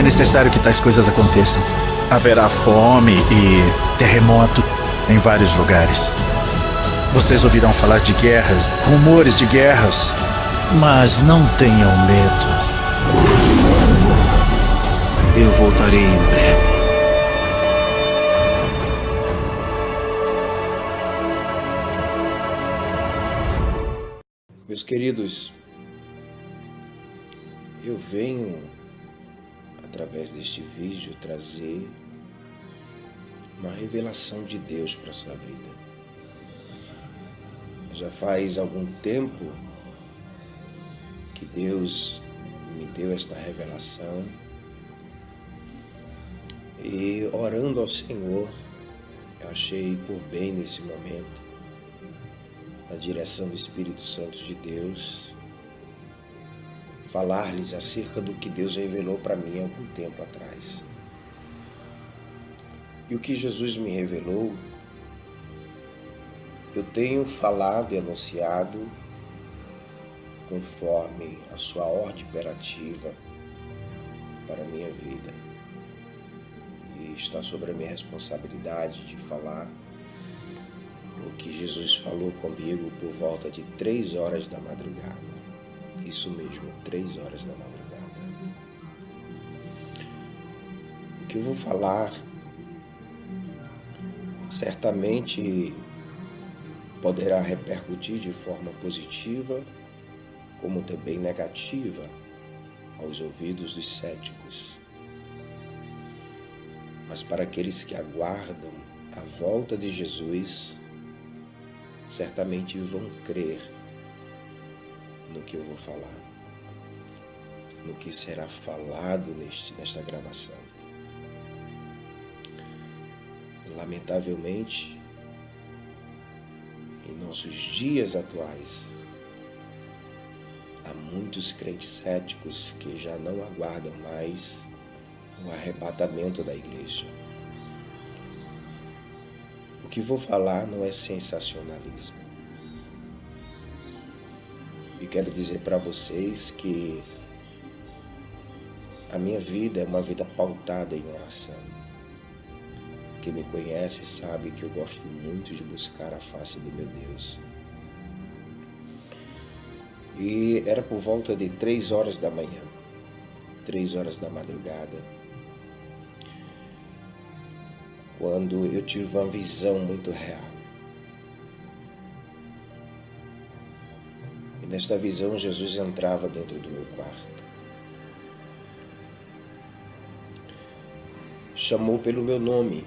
É necessário que tais coisas aconteçam. Haverá fome e terremoto em vários lugares. Vocês ouvirão falar de guerras, rumores de guerras, mas não tenham medo. Eu voltarei em breve. Meus queridos, eu venho, através deste vídeo, trazer uma revelação de Deus para a sua vida. Já faz algum tempo que Deus me deu esta revelação e orando ao Senhor, eu achei por bem nesse momento, na direção do Espírito Santo de Deus, falar-lhes acerca do que Deus revelou para mim algum tempo atrás. E o que Jesus me revelou, eu tenho falado e anunciado conforme a sua ordem imperativa para a minha vida. E está sobre a minha responsabilidade de falar o que Jesus falou comigo por volta de três horas da madrugada. Isso mesmo, três horas da madrugada. O que eu vou falar certamente poderá repercutir de forma positiva, como também negativa aos ouvidos dos céticos. Mas para aqueles que aguardam a volta de Jesus, certamente vão crer no que eu vou falar, no que será falado neste, nesta gravação. Lamentavelmente, em nossos dias atuais, há muitos crentes céticos que já não aguardam mais o arrebatamento da igreja. O que vou falar não é sensacionalismo. Quero dizer para vocês que a minha vida é uma vida pautada em oração. Quem me conhece sabe que eu gosto muito de buscar a face do meu Deus. E era por volta de três horas da manhã, três horas da madrugada, quando eu tive uma visão muito real. Nesta visão Jesus entrava dentro do meu quarto. Chamou pelo meu nome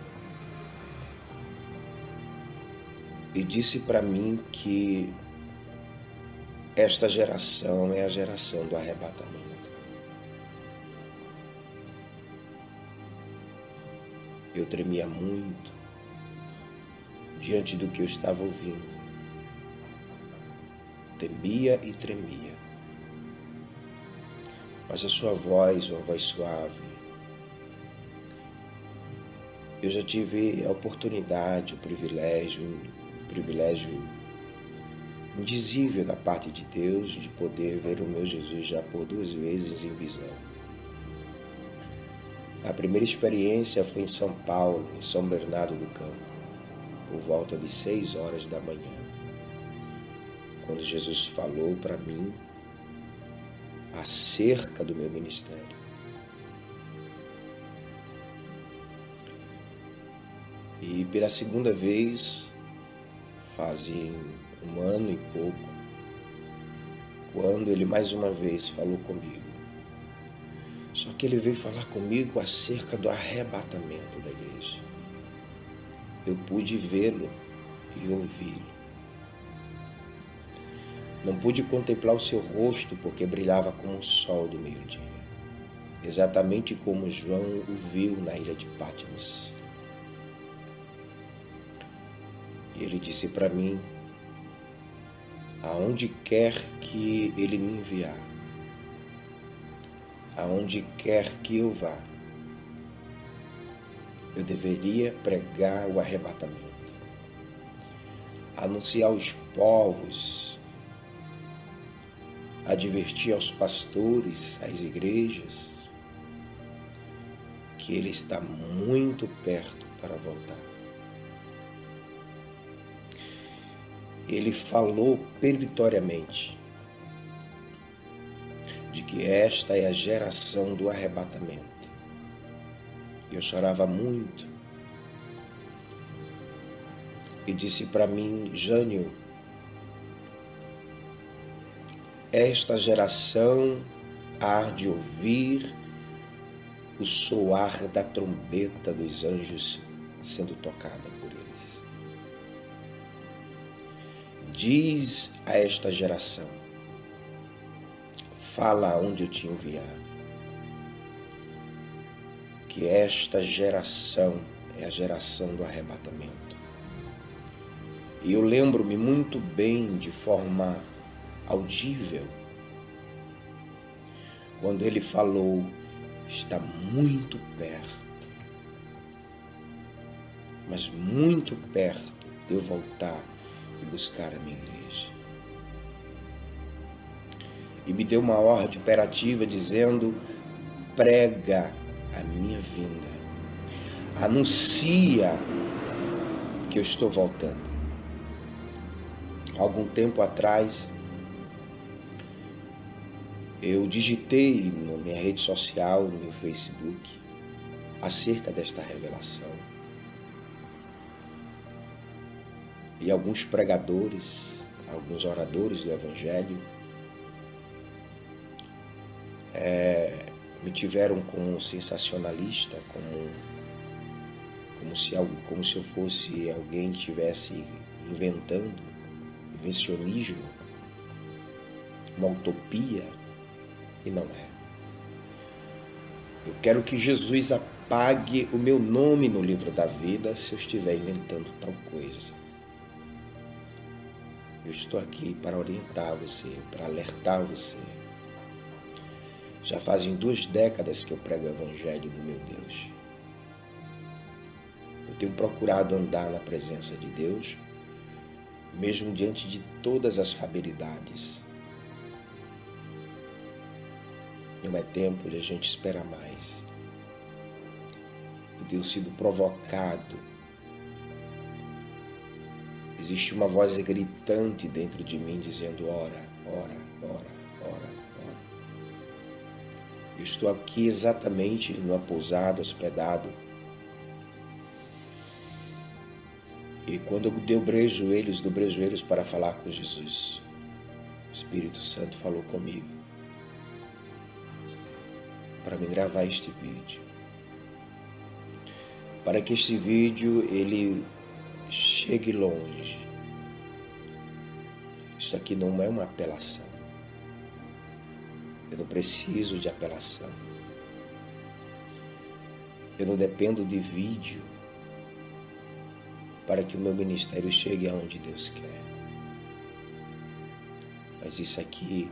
e disse para mim que esta geração é a geração do arrebatamento. Eu tremia muito diante do que eu estava ouvindo. Temia e tremia. Mas a sua voz, uma voz suave, eu já tive a oportunidade, o privilégio privilégio indizível da parte de Deus de poder ver o meu Jesus já por duas vezes em visão. A primeira experiência foi em São Paulo, em São Bernardo do Campo, por volta de seis horas da manhã, quando Jesus falou para mim acerca do meu ministério. E pela segunda vez, fazem um ano e pouco, quando ele mais uma vez falou comigo. Só que ele veio falar comigo acerca do arrebatamento da igreja. Eu pude vê-lo e ouvi-lo. Não pude contemplar o seu rosto porque brilhava como o sol do meio-dia, exatamente como João o viu na ilha de Patmos. E ele disse para mim, aonde quer que ele me enviar, aonde quer que eu vá, eu deveria pregar o arrebatamento, anunciar aos povos, advertir aos pastores, às igrejas, que ele está muito perto para voltar. Ele falou peritoriamente de que esta é a geração do arrebatamento. Eu chorava muito. E disse para mim, Jânio, esta geração há de ouvir o soar da trombeta dos anjos sendo tocada por eles. Diz a esta geração, fala onde eu te enviar, que esta geração é a geração do arrebatamento. E eu lembro-me muito bem, de forma audível, quando ele falou está muito perto, mas muito perto de eu voltar e buscar a minha igreja. E me deu uma ordem imperativa dizendo: prega a minha vinda, anuncia que eu estou voltando. Algum tempo atrás, eu digitei na minha rede social, no meu Facebook, acerca desta revelação. E alguns pregadores, alguns oradores do Evangelho, é, me tiveram como sensacionalista, como, como, se, como se eu fosse alguém que estivesse inventando, invencionismo, uma utopia e não é. Eu quero que Jesus apague o meu nome no livro da vida se eu estiver inventando tal coisa. Eu estou aqui para orientar você, para alertar você. Já fazem duas décadas que eu prego o Evangelho do meu Deus. Eu tenho procurado andar na presença de Deus, mesmo diante de todas as fabilidades Não é tempo de a gente esperar mais. Eu tenho sido provocado. Existe uma voz gritante dentro de mim dizendo: ora, ora, ora, ora, ora. Eu estou aqui exatamente numa pousada, hospedado. E quando eu dobrei os joelhos, dobrei os joelhos para falar com Jesus, o Espírito Santo falou comigo para me gravar este vídeo. Para que este vídeo ele chegue longe. Isso aqui não é uma apelação. Eu não preciso de apelação. Eu não dependo de vídeo para que o meu ministério chegue aonde Deus quer. Mas isso aqui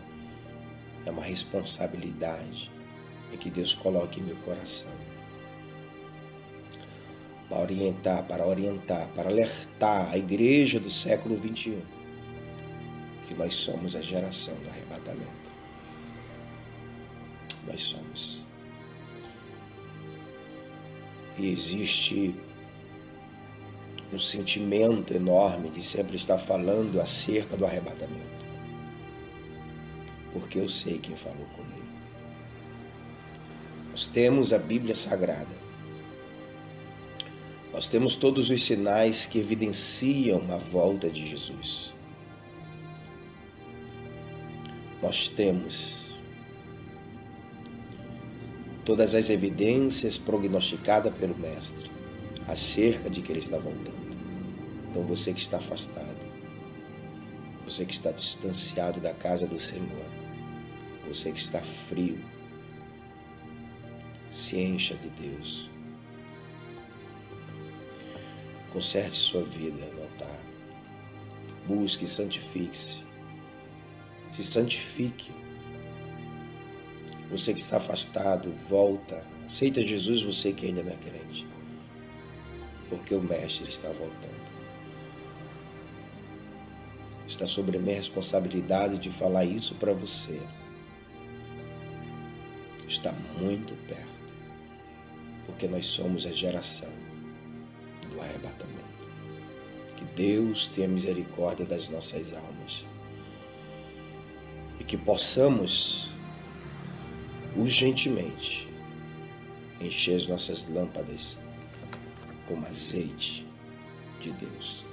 é uma responsabilidade e que Deus coloque em meu coração. Para orientar, para orientar, para alertar a igreja do século 21 que nós somos a geração do arrebatamento. Nós somos. E existe um sentimento enorme de sempre estar falando acerca do arrebatamento. Porque eu sei quem falou comigo. Nós temos a Bíblia Sagrada. Nós temos todos os sinais que evidenciam a volta de Jesus. Nós temos todas as evidências prognosticadas pelo Mestre acerca de que Ele está voltando. Então você que está afastado, você que está distanciado da casa do Senhor, você que está frio, se encha de Deus. Conserte sua vida no altar. Busque, santifique-se. Se santifique. Você que está afastado, volta. Aceita Jesus, você que ainda não é crente. Porque o Mestre está voltando. Está sobre a minha responsabilidade de falar isso para você. Está muito perto. Porque nós somos a geração do arrebatamento. Que Deus tenha misericórdia das nossas almas e que possamos urgentemente encher as nossas lâmpadas com azeite de Deus.